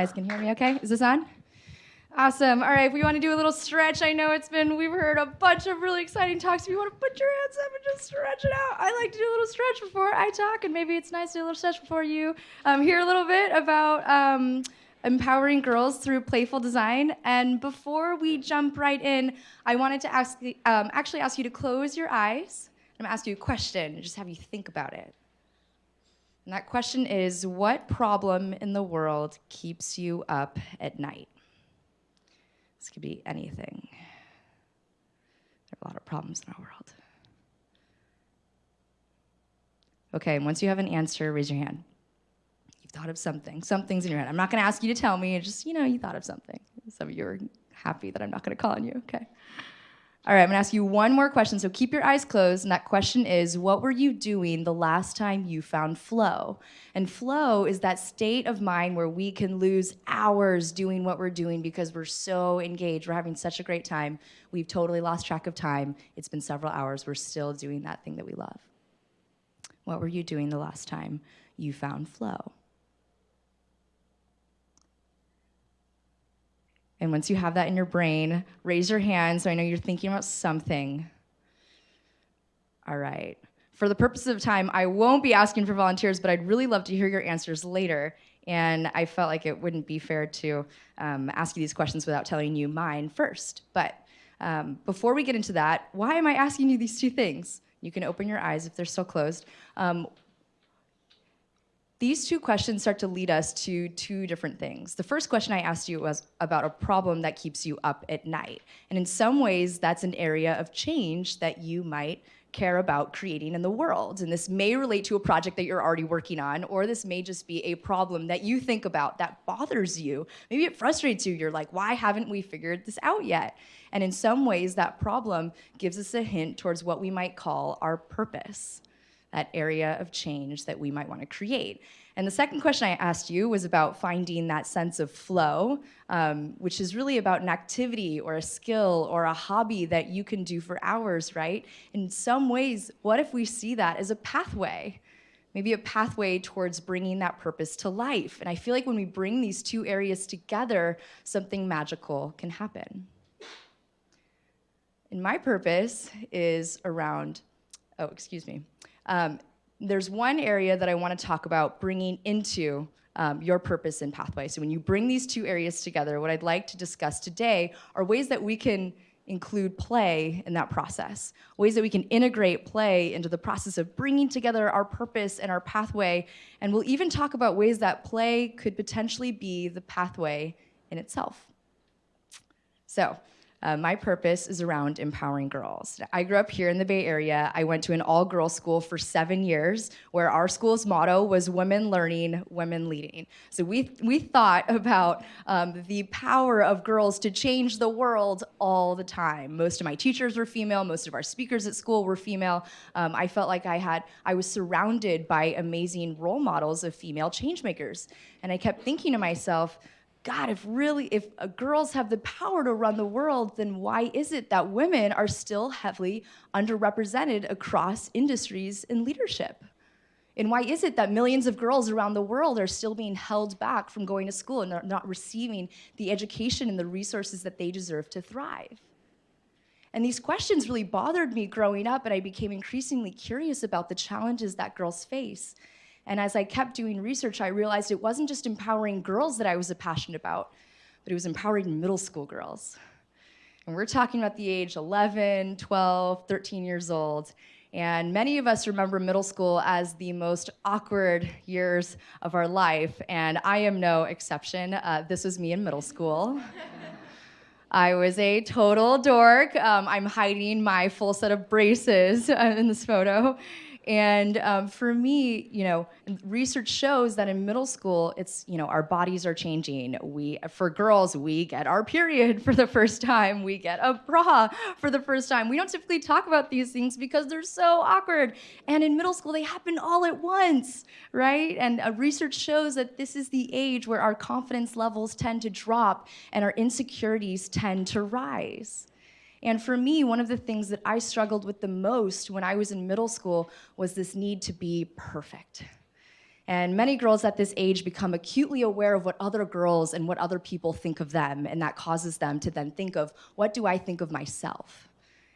guys can hear me okay. Is this on? Awesome. All right, if we want to do a little stretch. I know it's been, we've heard a bunch of really exciting talks. If you want to put your hands up and just stretch it out, I like to do a little stretch before I talk, and maybe it's nice to do a little stretch before you um, hear a little bit about um, empowering girls through playful design. And before we jump right in, I wanted to ask, um, actually ask you to close your eyes. I'm gonna ask you a question and just have you think about it. And that question is, what problem in the world keeps you up at night? This could be anything. There are a lot of problems in our world. Okay, and once you have an answer, raise your hand. You've thought of something. Something's in your head. I'm not gonna ask you to tell me, just, you know, you thought of something. Some of you are happy that I'm not gonna call on you, okay? All right, I'm gonna ask you one more question, so keep your eyes closed, and that question is, what were you doing the last time you found flow? And flow is that state of mind where we can lose hours doing what we're doing because we're so engaged, we're having such a great time, we've totally lost track of time, it's been several hours, we're still doing that thing that we love. What were you doing the last time you found flow? And once you have that in your brain, raise your hand so I know you're thinking about something. All right. For the purposes of time, I won't be asking for volunteers, but I'd really love to hear your answers later. And I felt like it wouldn't be fair to um, ask you these questions without telling you mine first. But um, before we get into that, why am I asking you these two things? You can open your eyes if they're still closed. Um, these two questions start to lead us to two different things. The first question I asked you was about a problem that keeps you up at night. And in some ways, that's an area of change that you might care about creating in the world. And this may relate to a project that you're already working on, or this may just be a problem that you think about that bothers you. Maybe it frustrates you. You're like, why haven't we figured this out yet? And in some ways, that problem gives us a hint towards what we might call our purpose that area of change that we might want to create. And the second question I asked you was about finding that sense of flow, um, which is really about an activity or a skill or a hobby that you can do for hours, right? In some ways, what if we see that as a pathway? Maybe a pathway towards bringing that purpose to life. And I feel like when we bring these two areas together, something magical can happen. And my purpose is around, oh, excuse me, um, there's one area that I want to talk about bringing into um, your purpose and pathway. So when you bring these two areas together, what I'd like to discuss today are ways that we can include play in that process, ways that we can integrate play into the process of bringing together our purpose and our pathway. And we'll even talk about ways that play could potentially be the pathway in itself. So uh, my purpose is around empowering girls. I grew up here in the Bay Area. I went to an all girls school for seven years, where our school's motto was women learning, women leading. So we, we thought about um, the power of girls to change the world all the time. Most of my teachers were female, most of our speakers at school were female. Um, I felt like I had, I was surrounded by amazing role models of female changemakers. And I kept thinking to myself, God, if really, if uh, girls have the power to run the world, then why is it that women are still heavily underrepresented across industries and leadership? And why is it that millions of girls around the world are still being held back from going to school and not receiving the education and the resources that they deserve to thrive? And these questions really bothered me growing up, and I became increasingly curious about the challenges that girls face and as I kept doing research, I realized it wasn't just empowering girls that I was passionate about, but it was empowering middle school girls. And we're talking about the age 11, 12, 13 years old. And many of us remember middle school as the most awkward years of our life, and I am no exception. Uh, this was me in middle school. I was a total dork. Um, I'm hiding my full set of braces uh, in this photo. And um, for me, you know, research shows that in middle school, it's, you know, our bodies are changing. We, for girls, we get our period for the first time. We get a bra for the first time. We don't typically talk about these things because they're so awkward. And in middle school, they happen all at once, right? And uh, research shows that this is the age where our confidence levels tend to drop and our insecurities tend to rise. And for me, one of the things that I struggled with the most when I was in middle school was this need to be perfect. And many girls at this age become acutely aware of what other girls and what other people think of them, and that causes them to then think of, what do I think of myself?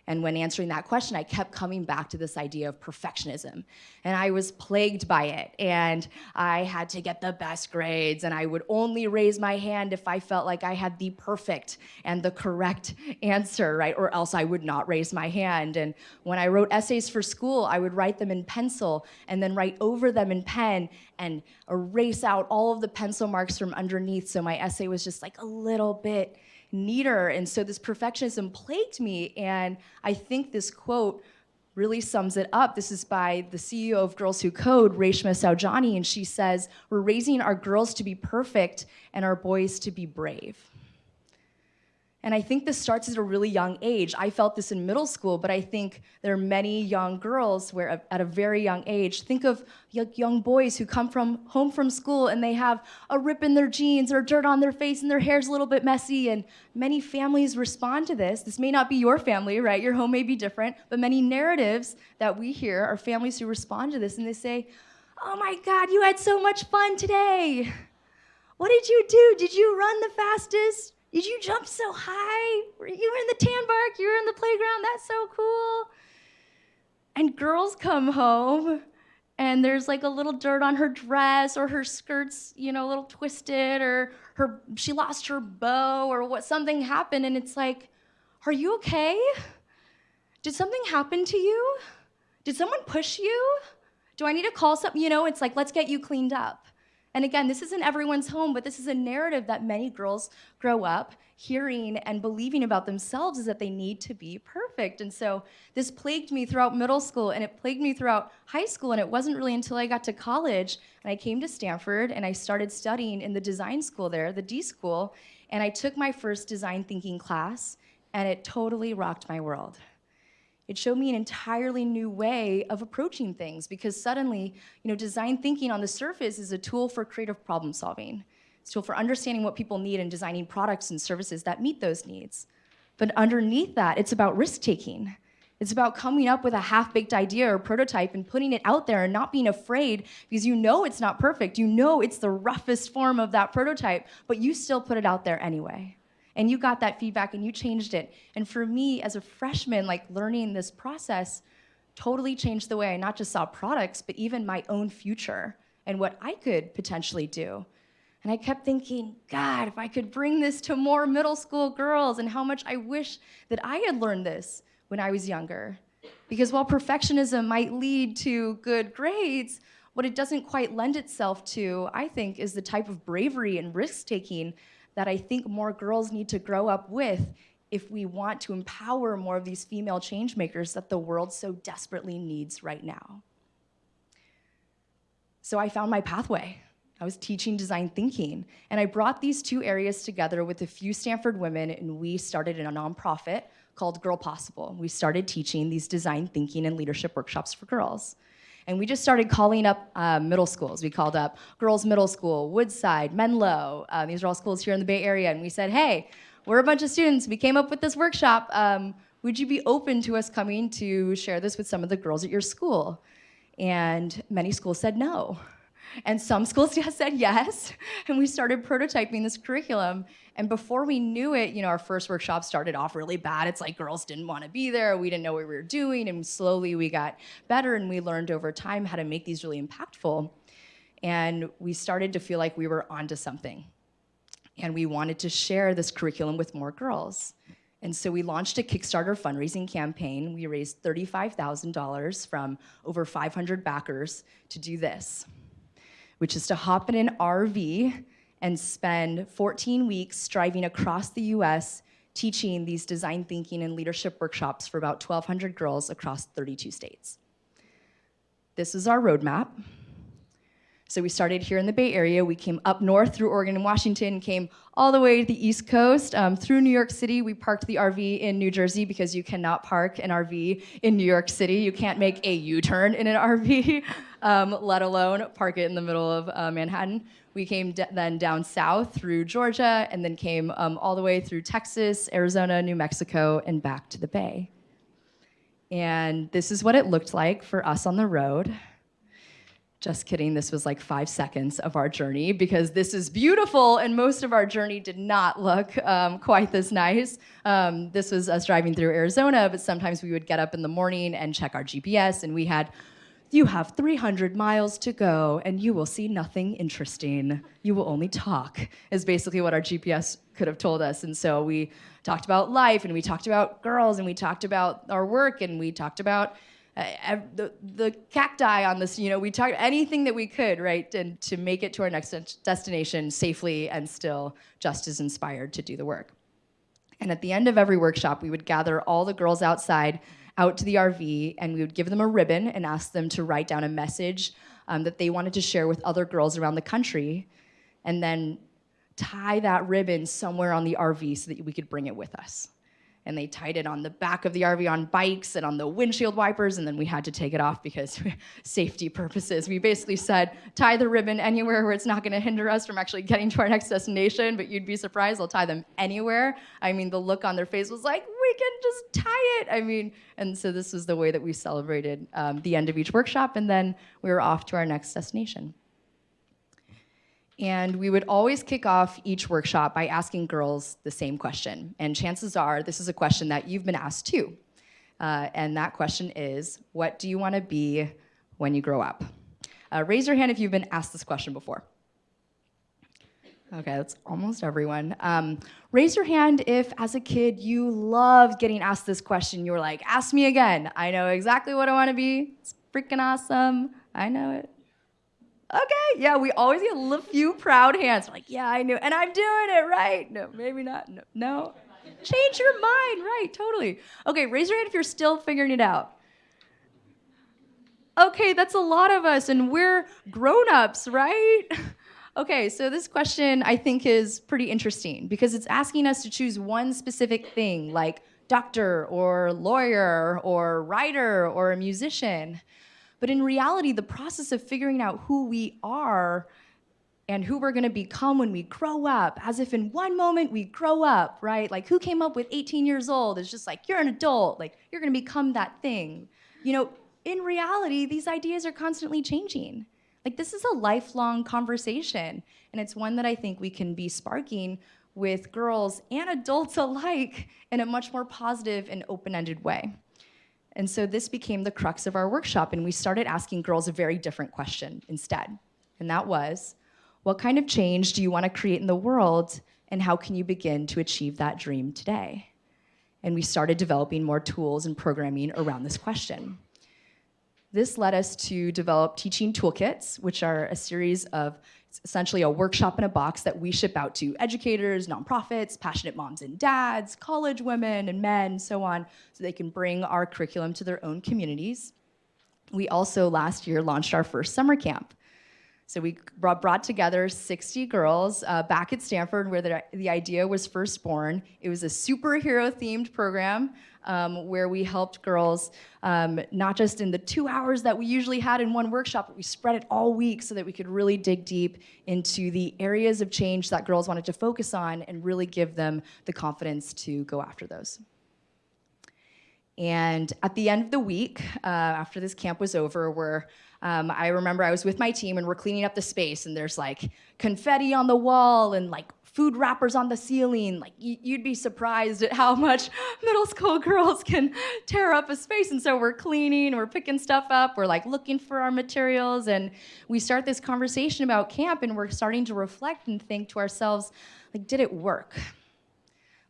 And when answering that question, I kept coming back to this idea of perfectionism. And I was plagued by it. And I had to get the best grades. And I would only raise my hand if I felt like I had the perfect and the correct answer, right? Or else I would not raise my hand. And when I wrote essays for school, I would write them in pencil and then write over them in pen and erase out all of the pencil marks from underneath. So my essay was just like a little bit neater. And so this perfectionism plagued me. And I think this quote really sums it up. This is by the CEO of Girls Who Code, Reshma Saujani, and she says, we're raising our girls to be perfect and our boys to be brave. And I think this starts at a really young age. I felt this in middle school, but I think there are many young girls where at a very young age, think of young boys who come from home from school and they have a rip in their jeans or dirt on their face and their hair's a little bit messy. And many families respond to this. This may not be your family, right? Your home may be different, but many narratives that we hear are families who respond to this and they say, oh my God, you had so much fun today. What did you do? Did you run the fastest? Did you jump so high? You were in the tan bark, you were in the playground, that's so cool. And girls come home and there's like a little dirt on her dress or her skirt's, you know, a little twisted or her she lost her bow or what something happened and it's like, "Are you okay? Did something happen to you? Did someone push you? Do I need to call something? You know, it's like, let's get you cleaned up. And again, this isn't everyone's home, but this is a narrative that many girls grow up hearing and believing about themselves is that they need to be perfect. And so this plagued me throughout middle school and it plagued me throughout high school. And it wasn't really until I got to college and I came to Stanford and I started studying in the design school there, the D school, and I took my first design thinking class and it totally rocked my world. It showed me an entirely new way of approaching things because suddenly, you know, design thinking on the surface is a tool for creative problem solving. It's a tool for understanding what people need and designing products and services that meet those needs. But underneath that, it's about risk taking. It's about coming up with a half-baked idea or prototype and putting it out there and not being afraid because you know it's not perfect. You know it's the roughest form of that prototype, but you still put it out there anyway and you got that feedback and you changed it. And for me as a freshman, like learning this process totally changed the way I not just saw products, but even my own future and what I could potentially do. And I kept thinking, God, if I could bring this to more middle school girls and how much I wish that I had learned this when I was younger. Because while perfectionism might lead to good grades, what it doesn't quite lend itself to, I think, is the type of bravery and risk-taking that I think more girls need to grow up with if we want to empower more of these female change makers that the world so desperately needs right now. So I found my pathway. I was teaching design thinking, and I brought these two areas together with a few Stanford women, and we started in a nonprofit called Girl Possible. We started teaching these design thinking and leadership workshops for girls. And we just started calling up uh, middle schools. We called up Girls Middle School, Woodside, Menlo. Uh, these are all schools here in the Bay Area. And we said, hey, we're a bunch of students. We came up with this workshop. Um, would you be open to us coming to share this with some of the girls at your school? And many schools said no. And some schools just said yes, and we started prototyping this curriculum. And before we knew it, you know, our first workshop started off really bad. It's like girls didn't want to be there, we didn't know what we were doing, and slowly we got better and we learned over time how to make these really impactful. And we started to feel like we were onto something. And we wanted to share this curriculum with more girls. And so we launched a Kickstarter fundraising campaign. We raised $35,000 from over 500 backers to do this which is to hop in an RV and spend 14 weeks driving across the US teaching these design thinking and leadership workshops for about 1,200 girls across 32 states. This is our roadmap. So we started here in the Bay Area. We came up north through Oregon and Washington, came all the way to the East Coast, um, through New York City. We parked the RV in New Jersey because you cannot park an RV in New York City. You can't make a U-turn in an RV, um, let alone park it in the middle of uh, Manhattan. We came then down south through Georgia and then came um, all the way through Texas, Arizona, New Mexico, and back to the Bay. And this is what it looked like for us on the road Just kidding, this was like five seconds of our journey because this is beautiful and most of our journey did not look um, quite this nice. Um, this was us driving through Arizona, but sometimes we would get up in the morning and check our GPS and we had, you have 300 miles to go and you will see nothing interesting. You will only talk, is basically what our GPS could have told us. And so we talked about life and we talked about girls and we talked about our work and we talked about uh, the, the cacti on this, you know, we talked anything that we could, right, and to make it to our next destination safely and still just as inspired to do the work. And at the end of every workshop, we would gather all the girls outside, out to the RV, and we would give them a ribbon and ask them to write down a message um, that they wanted to share with other girls around the country, and then tie that ribbon somewhere on the RV so that we could bring it with us and they tied it on the back of the RV on bikes and on the windshield wipers, and then we had to take it off because safety purposes. We basically said, tie the ribbon anywhere where it's not gonna hinder us from actually getting to our next destination, but you'd be surprised, they'll tie them anywhere. I mean, the look on their face was like, we can just tie it. I mean, and so this was the way that we celebrated um, the end of each workshop, and then we were off to our next destination. And we would always kick off each workshop by asking girls the same question. And chances are this is a question that you've been asked too. Uh, and that question is, what do you want to be when you grow up? Uh, raise your hand if you've been asked this question before. Okay, that's almost everyone. Um, raise your hand if, as a kid, you loved getting asked this question. You were like, ask me again. I know exactly what I want to be. It's freaking awesome. I know it okay, yeah, we always get a few proud hands. like, yeah, I knew, and I'm doing it right. No, maybe not. No, no. Change your mind, right? Totally. Okay, raise your hand if you're still figuring it out. Okay, that's a lot of us, and we're grown-ups, right? Okay, so this question I think is pretty interesting because it's asking us to choose one specific thing, like doctor or lawyer or writer or a musician. But in reality, the process of figuring out who we are and who we're gonna become when we grow up, as if in one moment we grow up, right? Like who came up with 18 years old is just like, you're an adult, like you're gonna become that thing. You know, in reality, these ideas are constantly changing. Like this is a lifelong conversation, and it's one that I think we can be sparking with girls and adults alike in a much more positive and open-ended way. And so this became the crux of our workshop, and we started asking girls a very different question instead. And that was, what kind of change do you want to create in the world, and how can you begin to achieve that dream today? And we started developing more tools and programming around this question. This led us to develop teaching toolkits, which are a series of essentially a workshop in a box that we ship out to educators, nonprofits, passionate moms and dads, college women and men, so on, so they can bring our curriculum to their own communities. We also last year launched our first summer camp. So we brought, together 60 girls uh, back at Stanford where the, the idea was first born. It was a superhero themed program um, where we helped girls um, not just in the two hours that we usually had in one workshop, but we spread it all week so that we could really dig deep into the areas of change that girls wanted to focus on and really give them the confidence to go after those. And at the end of the week, uh, after this camp was over, where um, I remember I was with my team and we're cleaning up the space and there's like confetti on the wall and like food wrappers on the ceiling. Like you'd be surprised at how much middle school girls can tear up a space. And so we're cleaning, we're picking stuff up, we're like looking for our materials, and we start this conversation about camp, and we're starting to reflect and think to ourselves, like, did it work?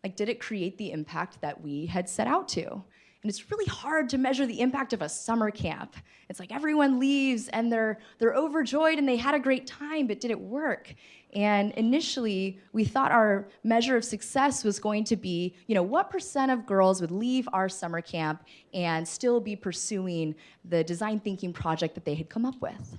Like, did it create the impact that we had set out to? And it's really hard to measure the impact of a summer camp. It's like everyone leaves and they're, they're overjoyed and they had a great time, but did it work? And initially, we thought our measure of success was going to be, you know, what percent of girls would leave our summer camp and still be pursuing the design thinking project that they had come up with?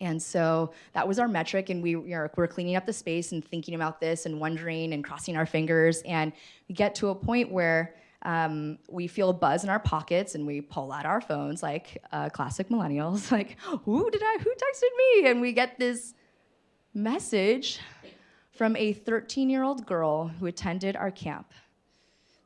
And so that was our metric, and we you know, were cleaning up the space and thinking about this and wondering and crossing our fingers. And we get to a point where um, we feel a buzz in our pockets and we pull out our phones like uh, classic millennials, like, who did I, who texted me? And we get this message from a 13 year old girl who attended our camp.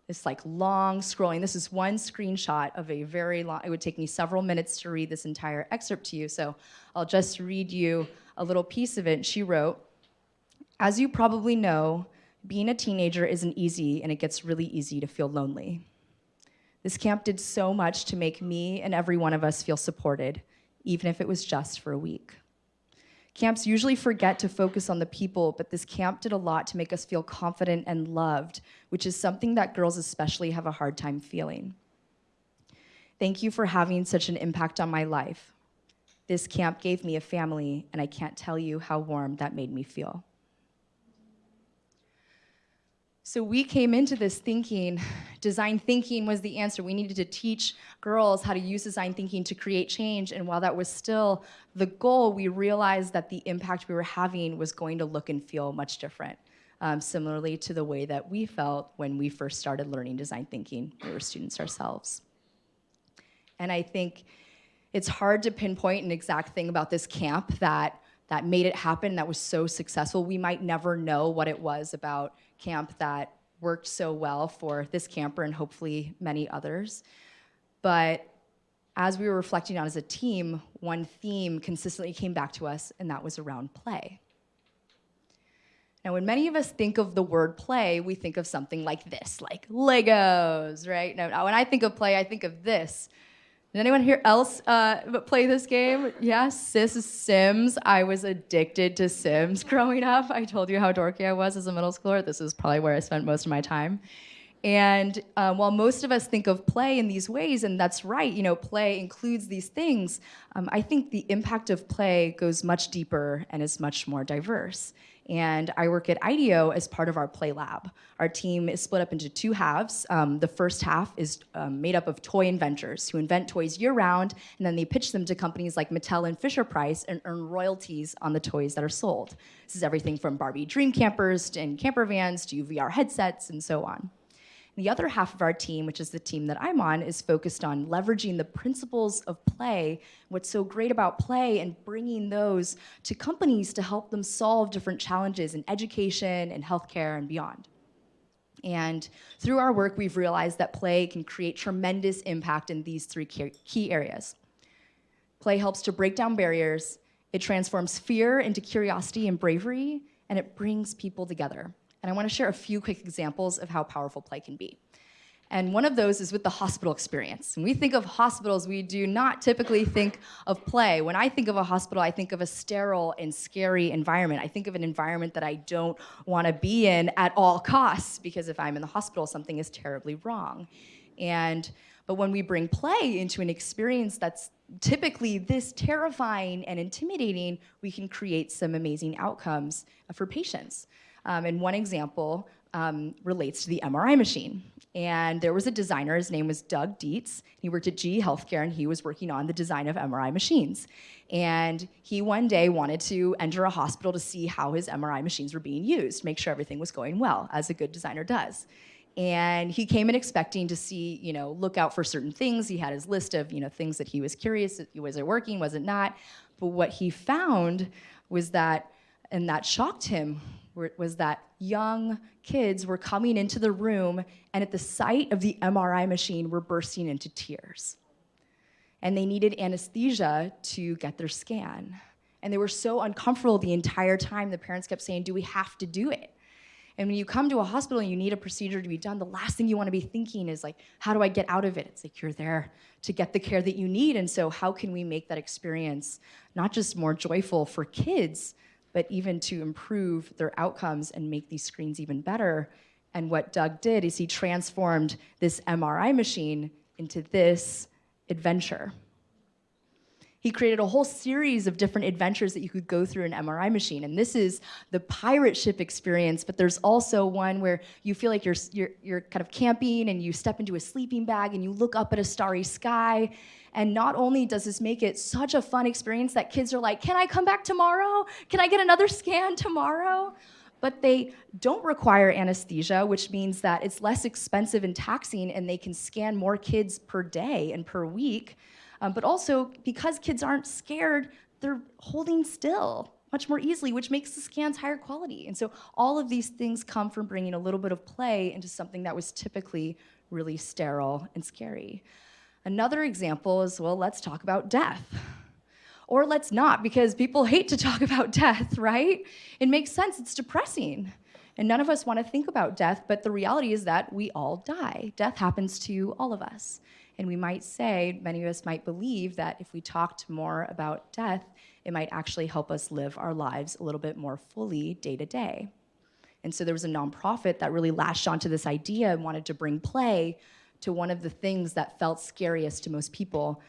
this like long scrolling. This is one screenshot of a very long, it would take me several minutes to read this entire excerpt to you. So I'll just read you a little piece of it. She wrote, as you probably know, being a teenager isn't easy and it gets really easy to feel lonely. This camp did so much to make me and every one of us feel supported, even if it was just for a week. Camps usually forget to focus on the people, but this camp did a lot to make us feel confident and loved, which is something that girls especially have a hard time feeling. Thank you for having such an impact on my life. This camp gave me a family, and I can't tell you how warm that made me feel. So we came into this thinking design thinking was the answer. We needed to teach girls how to use design thinking to create change. And while that was still the goal, we realized that the impact we were having was going to look and feel much different. Um, similarly to the way that we felt when we first started learning design thinking. We were students ourselves. And I think it's hard to pinpoint an exact thing about this camp that that made it happen, that was so successful. We might never know what it was about camp that worked so well for this camper and hopefully many others. But as we were reflecting on as a team, one theme consistently came back to us, and that was around play. Now, when many of us think of the word play, we think of something like this, like Legos, right? Now, when I think of play, I think of this did anyone here else uh, play this game? Yes, Sis Sims. I was addicted to Sims growing up. I told you how dorky I was as a middle schooler. This is probably where I spent most of my time. And uh, while most of us think of play in these ways, and that's right, you know, play includes these things, um, I think the impact of play goes much deeper and is much more diverse and I work at IDEO as part of our Play Lab. Our team is split up into two halves. Um, the first half is um, made up of toy inventors who invent toys year-round, and then they pitch them to companies like Mattel and Fisher-Price and earn royalties on the toys that are sold. This is everything from Barbie dream campers and camper vans to VR headsets and so on. The other half of our team, which is the team that I'm on, is focused on leveraging the principles of play, what's so great about play, and bringing those to companies to help them solve different challenges in education and healthcare and beyond. And through our work, we've realized that play can create tremendous impact in these three key areas. Play helps to break down barriers, it transforms fear into curiosity and bravery, and it brings people together. And I want to share a few quick examples of how powerful play can be. And one of those is with the hospital experience. When we think of hospitals, we do not typically think of play. When I think of a hospital, I think of a sterile and scary environment. I think of an environment that I don't want to be in at all costs because if I'm in the hospital, something is terribly wrong. And but when we bring play into an experience that's typically this terrifying and intimidating, we can create some amazing outcomes for patients. Um, and one example um, relates to the MRI machine. And there was a designer, his name was Doug Dietz. He worked at GE Healthcare and he was working on the design of MRI machines. And he one day wanted to enter a hospital to see how his MRI machines were being used, make sure everything was going well, as a good designer does. And he came in expecting to see, you know, look out for certain things. He had his list of, you know, things that he was curious, was it working, was it not? But what he found was that, and that shocked him, was that young kids were coming into the room and at the sight of the MRI machine were bursting into tears. And they needed anesthesia to get their scan. And they were so uncomfortable the entire time, the parents kept saying, do we have to do it? And when you come to a hospital and you need a procedure to be done, the last thing you want to be thinking is like, how do I get out of it? It's like you're there to get the care that you need. And so how can we make that experience not just more joyful for kids, but even to improve their outcomes and make these screens even better. And what Doug did is he transformed this MRI machine into this adventure. He created a whole series of different adventures that you could go through an MRI machine. And this is the pirate ship experience, but there's also one where you feel like you're, you're, you're kind of camping and you step into a sleeping bag and you look up at a starry sky and not only does this make it such a fun experience that kids are like, can I come back tomorrow? Can I get another scan tomorrow? But they don't require anesthesia, which means that it's less expensive and taxing and they can scan more kids per day and per week. Um, but also, because kids aren't scared, they're holding still much more easily, which makes the scans higher quality. And so all of these things come from bringing a little bit of play into something that was typically really sterile and scary. Another example is, well, let's talk about death. Or let's not, because people hate to talk about death, right? It makes sense, it's depressing. And none of us want to think about death, but the reality is that we all die. Death happens to all of us. And we might say, many of us might believe that if we talked more about death, it might actually help us live our lives a little bit more fully day to day. And so there was a nonprofit that really latched onto this idea and wanted to bring play to one of the things that felt scariest to most people.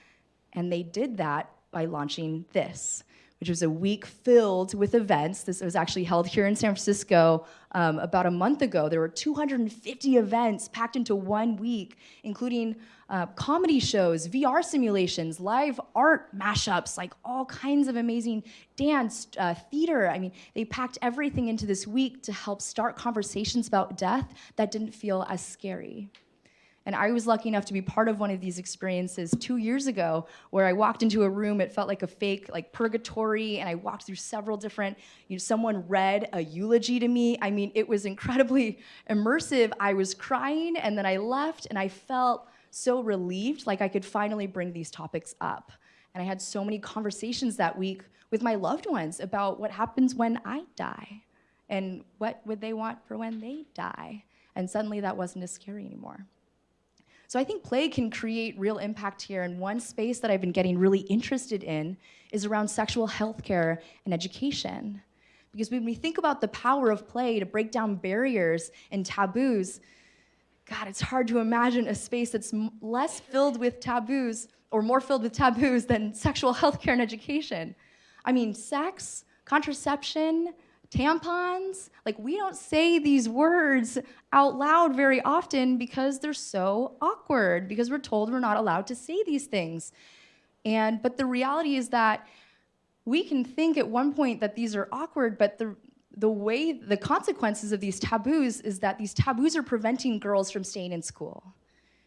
And they did that by launching this which was a week filled with events. This was actually held here in San Francisco um, about a month ago. There were 250 events packed into one week, including uh, comedy shows, VR simulations, live art mashups, like all kinds of amazing dance, uh, theater. I mean, they packed everything into this week to help start conversations about death that didn't feel as scary. And I was lucky enough to be part of one of these experiences two years ago where I walked into a room, it felt like a fake like purgatory, and I walked through several different, you know, someone read a eulogy to me. I mean, it was incredibly immersive. I was crying and then I left and I felt so relieved, like I could finally bring these topics up. And I had so many conversations that week with my loved ones about what happens when I die and what would they want for when they die. And suddenly that wasn't as scary anymore. So I think play can create real impact here. And one space that I've been getting really interested in is around sexual health care and education. Because when we think about the power of play to break down barriers and taboos, God, it's hard to imagine a space that's less filled with taboos or more filled with taboos than sexual health care and education. I mean, sex, contraception, tampons. Like, we don't say these words out loud very often because they're so awkward, because we're told we're not allowed to say these things. And, but the reality is that we can think at one point that these are awkward, but the, the way, the consequences of these taboos is that these taboos are preventing girls from staying in school.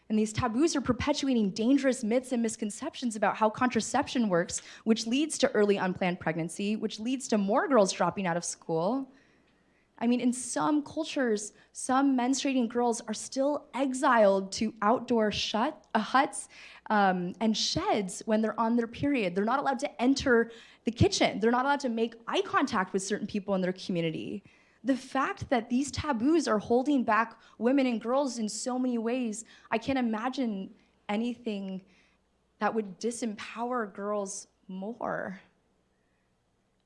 And these taboos are perpetuating dangerous myths and misconceptions about how contraception works, which leads to early unplanned pregnancy, which leads to more girls dropping out of school. I mean, in some cultures, some menstruating girls are still exiled to outdoor shut, uh, huts um, and sheds when they're on their period. They're not allowed to enter the kitchen. They're not allowed to make eye contact with certain people in their community the fact that these taboos are holding back women and girls in so many ways, I can't imagine anything that would disempower girls more.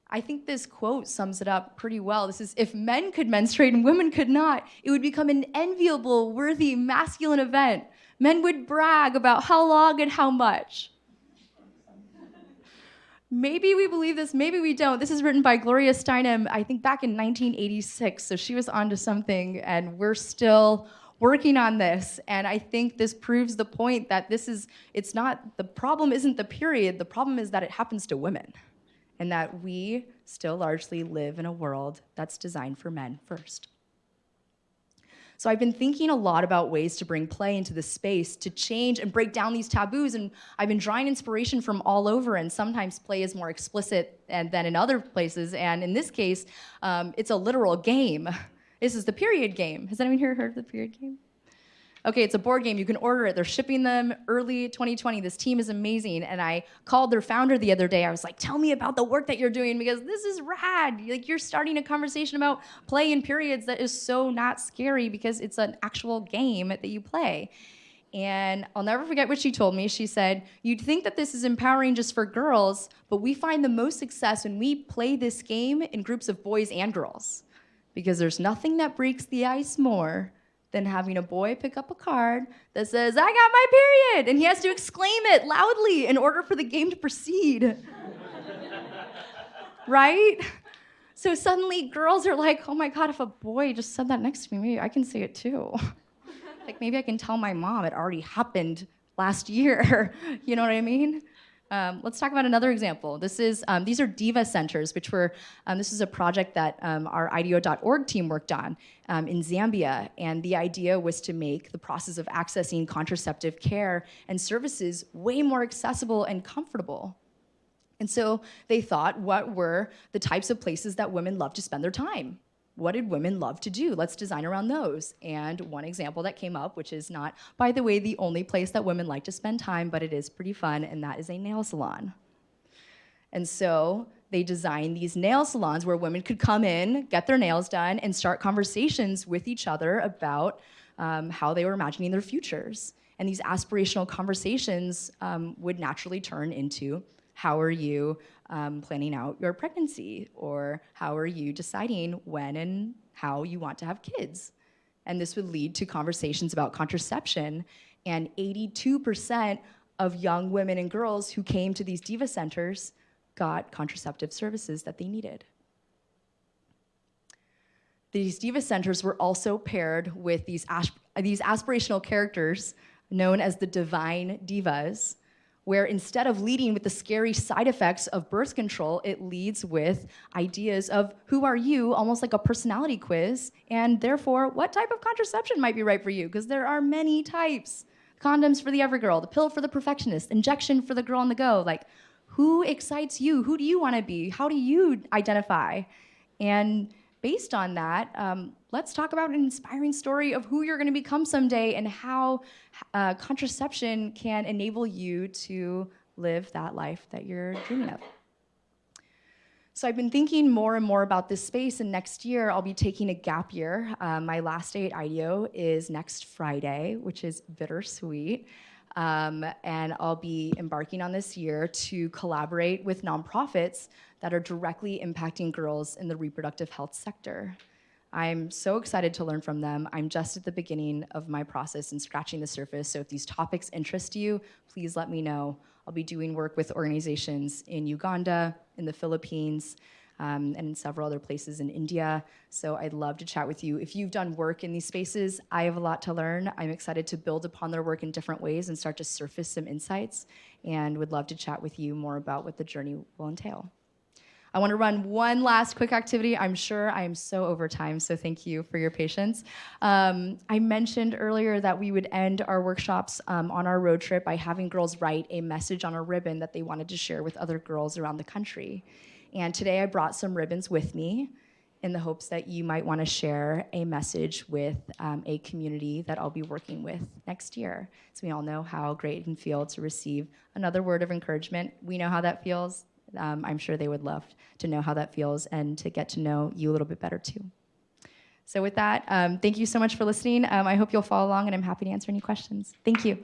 I think this quote sums it up pretty well. This is, if men could menstruate and women could not, it would become an enviable, worthy, masculine event. Men would brag about how long and how much. Maybe we believe this, maybe we don't. This is written by Gloria Steinem, I think back in 1986. So she was onto something, and we're still working on this. And I think this proves the point that this is, it's not, the problem isn't the period, the problem is that it happens to women. And that we still largely live in a world that's designed for men first. So I've been thinking a lot about ways to bring play into the space to change and break down these taboos. And I've been drawing inspiration from all over. And sometimes play is more explicit than in other places. And in this case, um, it's a literal game. This is the period game. Has anyone here heard of the period game? Okay, it's a board game, you can order it. They're shipping them early 2020. This team is amazing. And I called their founder the other day. I was like, tell me about the work that you're doing because this is rad. Like you're starting a conversation about play in periods that is so not scary because it's an actual game that you play. And I'll never forget what she told me. She said, You'd think that this is empowering just for girls, but we find the most success when we play this game in groups of boys and girls. Because there's nothing that breaks the ice more than having a boy pick up a card that says, I got my period, and he has to exclaim it loudly in order for the game to proceed. right? So suddenly girls are like, oh my God, if a boy just said that next to me, maybe I can say it too. like maybe I can tell my mom it already happened last year. you know what I mean? Um, let's talk about another example. This is, um, these are DIVA centers, which were, um, this is a project that um, our IDEO.org team worked on um, in Zambia. And the idea was to make the process of accessing contraceptive care and services way more accessible and comfortable. And so they thought, what were the types of places that women love to spend their time? What did women love to do? Let's design around those. And one example that came up, which is not, by the way, the only place that women like to spend time, but it is pretty fun, and that is a nail salon. And so they designed these nail salons where women could come in, get their nails done, and start conversations with each other about um, how they were imagining their futures. And these aspirational conversations um, would naturally turn into how are you um, planning out your pregnancy? Or how are you deciding when and how you want to have kids? And this would lead to conversations about contraception. And 82% of young women and girls who came to these diva centers got contraceptive services that they needed. These diva centers were also paired with these, these aspirational characters known as the divine divas, where instead of leading with the scary side effects of birth control, it leads with ideas of who are you, almost like a personality quiz, and therefore what type of contraception might be right for you, because there are many types. Condoms for the every girl, the pill for the perfectionist, injection for the girl on the go. Like, who excites you? Who do you want to be? How do you identify? And based on that, um, let's talk about an inspiring story of who you're going to become someday and how uh, contraception can enable you to live that life that you're dreaming of. So I've been thinking more and more about this space, and next year I'll be taking a gap year. Um, my last day at IDEO is next Friday, which is bittersweet. Um, and I'll be embarking on this year to collaborate with nonprofits that are directly impacting girls in the reproductive health sector. I'm so excited to learn from them. I'm just at the beginning of my process and scratching the surface, so if these topics interest you, please let me know. I'll be doing work with organizations in Uganda, in the Philippines, um, and in several other places in India. So I'd love to chat with you. If you've done work in these spaces, I have a lot to learn. I'm excited to build upon their work in different ways and start to surface some insights and would love to chat with you more about what the journey will entail. I want to run one last quick activity. I'm sure I am so over time, so thank you for your patience. Um, I mentioned earlier that we would end our workshops um, on our road trip by having girls write a message on a ribbon that they wanted to share with other girls around the country. And today I brought some ribbons with me in the hopes that you might want to share a message with um, a community that I'll be working with next year. So we all know how great it can feel to receive another word of encouragement. We know how that feels. Um, I'm sure they would love to know how that feels and to get to know you a little bit better too. So with that, um, thank you so much for listening. Um, I hope you'll follow along and I'm happy to answer any questions. Thank you.